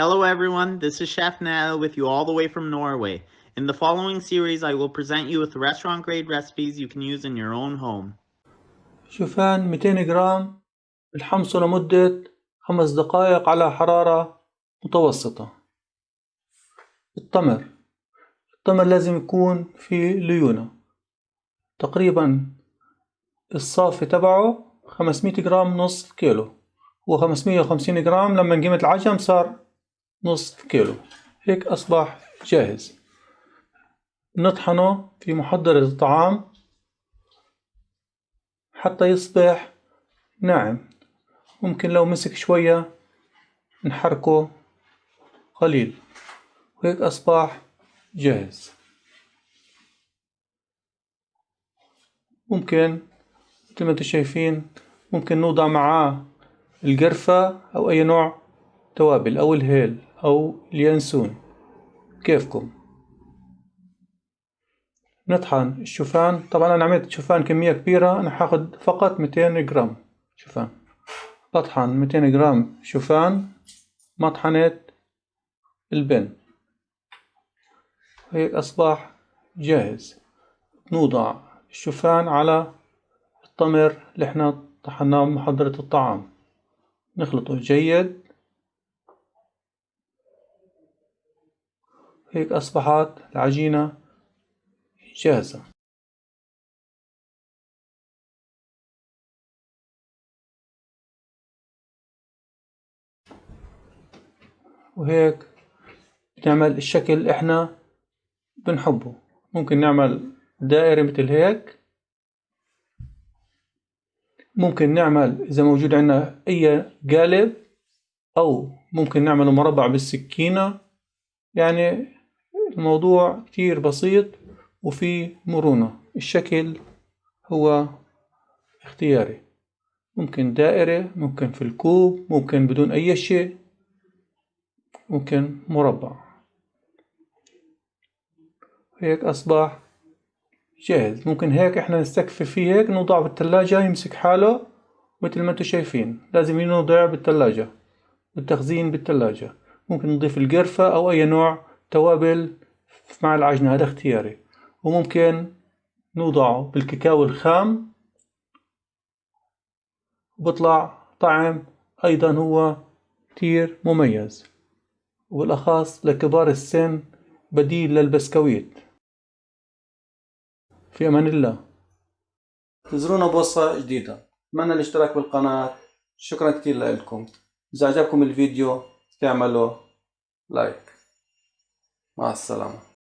Hello everyone, this is Chef Nell with you all the way from Norway. In the following series, I will present you with restaurant grade recipes you can use in your own home. شوفان 200 جرام الحمصه لمدة خمس دقائق على حرارة متوسطة التمر التمر لازم يكون في ليونة تقريبا الصافي تبعه 500 جرام نصف كيلو هو 550 جرام لما قيمة العجم صار نصف كيلو. هيك أصبح جاهز. نطحنه في محضر الطعام حتى يصبح ناعم. ممكن لو مسك شوية نحركه قليل. وهيك أصبح جاهز. ممكن مثل ما أنتم شايفين ممكن نوضع معاه القرفة أو أي نوع توابل أو الهيل. أو اليانسون كيفكم؟ نطحن. الشوفان طبعا أنا عملت شوفان كمية كبيرة. أنا حاخد فقط 200 جرام شوفان. بطحن 200 جرام شوفان. مطحنة البن. هيك أصبح جاهز. نوضع الشوفان على التمر اللي إحنا طحناه بمحضرة الطعام. نخلطه جيد. هيك أصبحت العجينة جاهزة. وهيك نعمل الشكل اللي إحنا بنحبه. ممكن نعمل دائرة مثل هيك. ممكن نعمل إذا موجود عندنا أي قالب أو ممكن نعمله مربع بالسكينة. يعني الموضوع كتير بسيط وفي مرونة. الشكل هو اختياري. ممكن دائرة ممكن في الكوب ممكن بدون أي شيء ممكن مربع. هيك أصبح جاهز. ممكن هيك إحنا نستكفي فيه هيك نوضعه بالثلاجة يمسك حاله مثل ما أنتم شايفين. لازم ينوضع بالثلاجة التخزين بالثلاجة ممكن نضيف القرفة أو أي نوع توابل مع العجنة هذا اختياري. وممكن نوضعه بالكاكاو الخام. وبطلع طعم أيضا هو كتير مميز. وبالأخص لكبار السن بديل للبسكويت. في أمان الله. انتظرونا بوصفة جديدة. أتمنى الاشتراك بالقناة؟ شكرا كتير لكم. إذا عجبكم الفيديو تعملوا لايك مع السلامة.